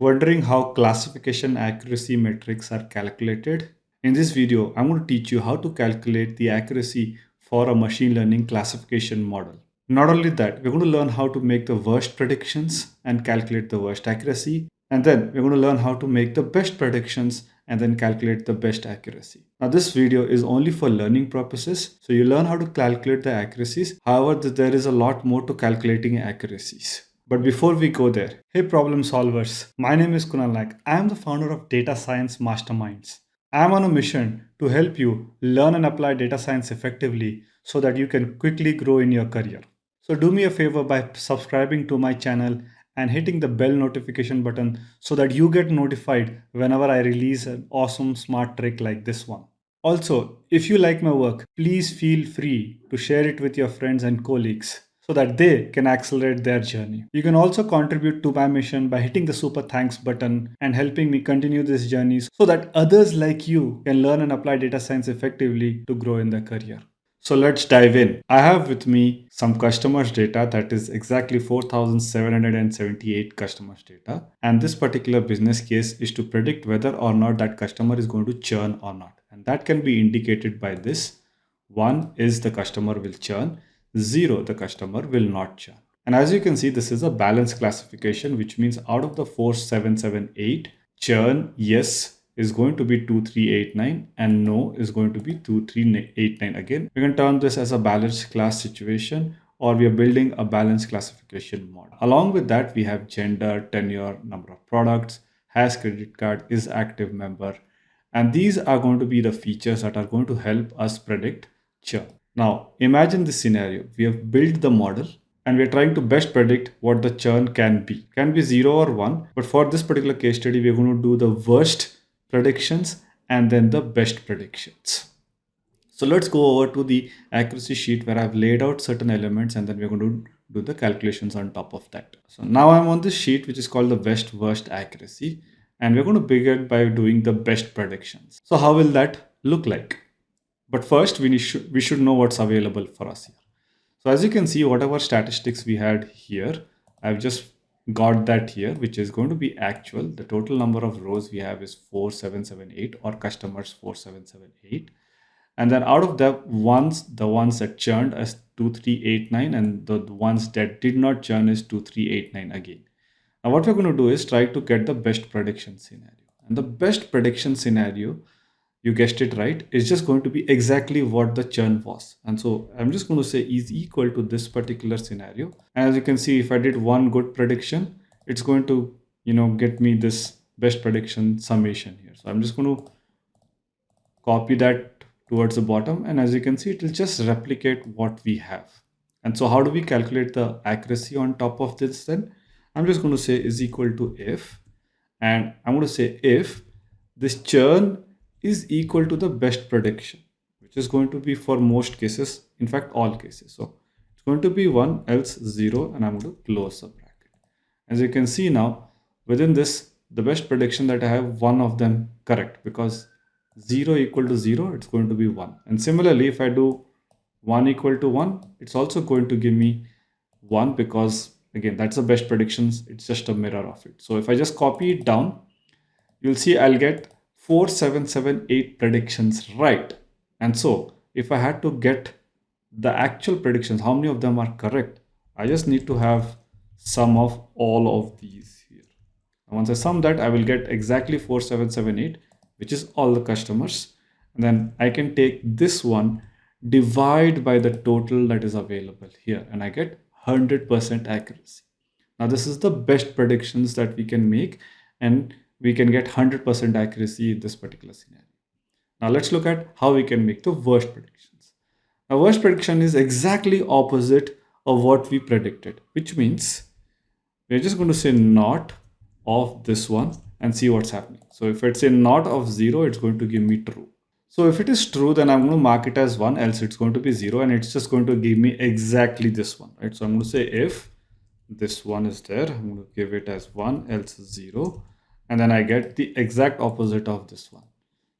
Wondering how classification accuracy metrics are calculated? In this video, I'm going to teach you how to calculate the accuracy for a machine learning classification model. Not only that, we're going to learn how to make the worst predictions and calculate the worst accuracy. And then we're going to learn how to make the best predictions and then calculate the best accuracy. Now this video is only for learning purposes. So you learn how to calculate the accuracies. However, there is a lot more to calculating accuracies. But before we go there, hey problem solvers, my name is Kunal Naik. I am the founder of Data Science Masterminds. I am on a mission to help you learn and apply data science effectively so that you can quickly grow in your career. So do me a favor by subscribing to my channel and hitting the bell notification button so that you get notified whenever I release an awesome smart trick like this one. Also, if you like my work, please feel free to share it with your friends and colleagues so that they can accelerate their journey. You can also contribute to my mission by hitting the super thanks button and helping me continue this journey so that others like you can learn and apply data science effectively to grow in their career. So let's dive in. I have with me some customers data that is exactly 4,778 customers data. And this particular business case is to predict whether or not that customer is going to churn or not. And that can be indicated by this. One is the customer will churn 0 the customer will not churn. And as you can see, this is a balance classification, which means out of the 4778, churn yes is going to be 2389 and no is going to be 2389 again. We can term this as a balanced class situation or we are building a balanced classification model. Along with that, we have gender, tenure, number of products, has credit card, is active member. And these are going to be the features that are going to help us predict churn. Now, imagine this scenario. We have built the model and we're trying to best predict what the churn can be. Can be 0 or 1, but for this particular case study, we're going to do the worst predictions and then the best predictions. So let's go over to the accuracy sheet where I've laid out certain elements and then we're going to do the calculations on top of that. So now I'm on this sheet which is called the best worst accuracy and we're going to begin by doing the best predictions. So how will that look like? But first, we, should, we should know what's available for us here. So as you can see, whatever statistics we had here, I've just got that here, which is going to be actual. The total number of rows we have is 4778 or customers 4778. And then out of the ones, the ones that churned as 2389 and the ones that did not churn is 2389 again. Now what we're going to do is try to get the best prediction scenario. And the best prediction scenario you guessed it right, it's just going to be exactly what the churn was. And so I'm just going to say is equal to this particular scenario. And as you can see, if I did one good prediction, it's going to, you know, get me this best prediction summation here. So I'm just going to copy that towards the bottom. And as you can see, it will just replicate what we have. And so how do we calculate the accuracy on top of this then? I'm just going to say is equal to if, and I'm going to say if this churn is equal to the best prediction, which is going to be for most cases, in fact, all cases. So it's going to be 1 else 0 and I'm going to close the bracket. As you can see now, within this, the best prediction that I have, one of them correct because 0 equal to 0, it's going to be 1. And similarly, if I do 1 equal to 1, it's also going to give me 1 because again, that's the best predictions. It's just a mirror of it. So if I just copy it down, you'll see I'll get 4778 predictions right. And so if I had to get the actual predictions, how many of them are correct? I just need to have sum of all of these here. And once I sum that, I will get exactly 4778, which is all the customers. And then I can take this one, divide by the total that is available here, and I get 100% accuracy. Now, this is the best predictions that we can make. And we can get 100% accuracy in this particular scenario. Now let's look at how we can make the worst predictions. Now worst prediction is exactly opposite of what we predicted, which means we're just going to say not of this one and see what's happening. So if it's a not of zero, it's going to give me true. So if it is true, then I'm going to mark it as one, else it's going to be zero, and it's just going to give me exactly this one, right? So I'm going to say if this one is there, I'm going to give it as one, else zero, and then I get the exact opposite of this one.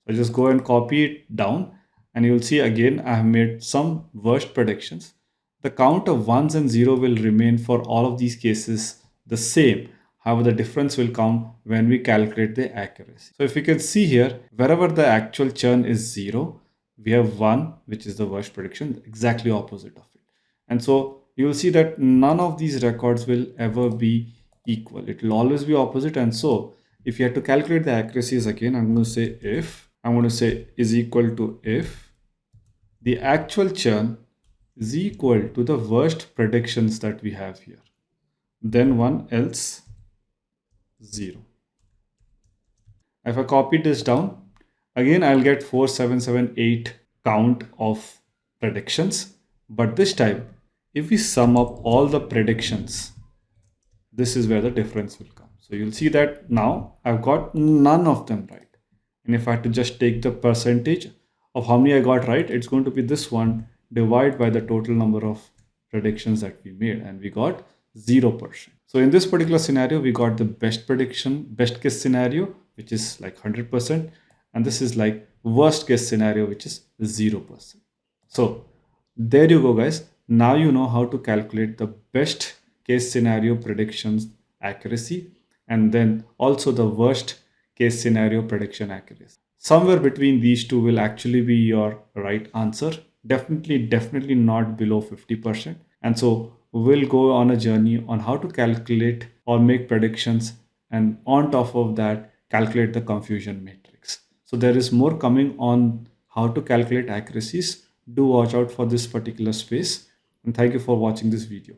So just go and copy it down and you'll see again I have made some worst predictions. The count of ones and zero will remain for all of these cases the same. However, the difference will come when we calculate the accuracy. So if you can see here, wherever the actual churn is zero, we have one, which is the worst prediction, exactly opposite of it. And so you will see that none of these records will ever be equal. It will always be opposite. And so if you have to calculate the accuracies again, I'm going to say if, I'm going to say is equal to if the actual churn is equal to the worst predictions that we have here. Then one else zero. If I copy this down, again I'll get 4778 count of predictions. But this time, if we sum up all the predictions, this is where the difference will come. So you'll see that now I've got none of them right. And if I had to just take the percentage of how many I got right, it's going to be this one divided by the total number of predictions that we made. And we got 0%. So in this particular scenario, we got the best prediction, best case scenario, which is like 100%. And this is like worst case scenario, which is 0%. So there you go, guys. Now you know how to calculate the best case scenario predictions accuracy and then also the worst case scenario prediction accuracy. Somewhere between these two will actually be your right answer. Definitely, definitely not below 50%. And so we'll go on a journey on how to calculate or make predictions and on top of that calculate the confusion matrix so there is more coming on how to calculate accuracies do watch out for this particular space and thank you for watching this video